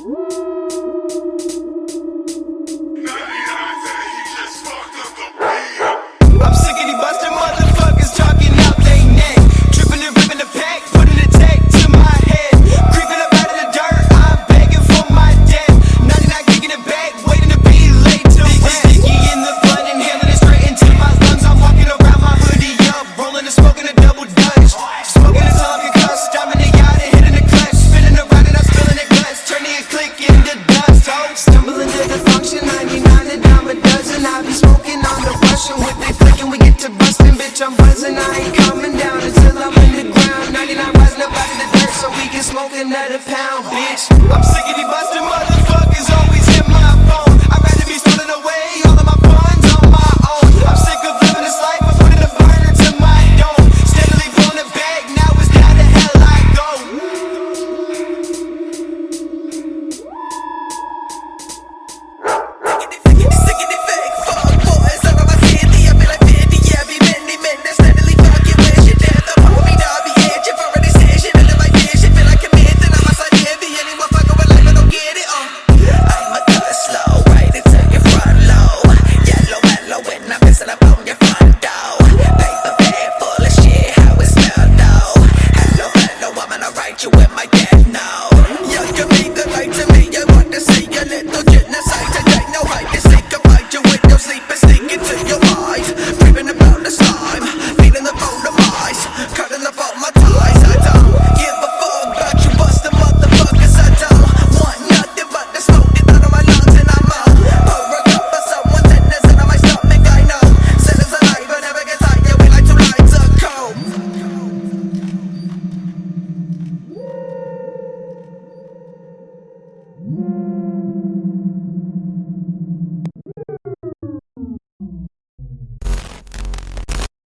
Woo! and I ain't coming down until I'm in the ground. 99 rising up out of the dirt so we can smoke another pound, bitch. I'm sick of these busted motherfuckers always. Mm-hmm.